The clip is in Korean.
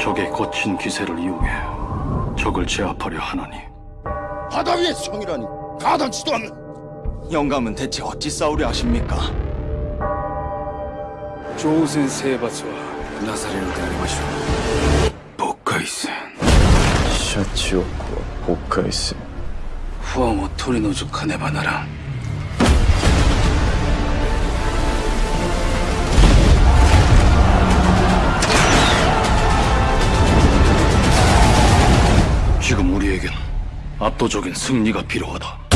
적의 거친 기세를 이용해 적을 제압하려 하나니 바다 위의 성이라니 가당치도 않는 영감은 대체 어찌 싸우려 하십니까? 조우센 세바스와 나사레를 대하리마시오. 복카이센. 샤치오코와 복카이센. 후아모 토리노즈 카네바나랑 지금 우리에겐 압도적인 승리가 필요하다.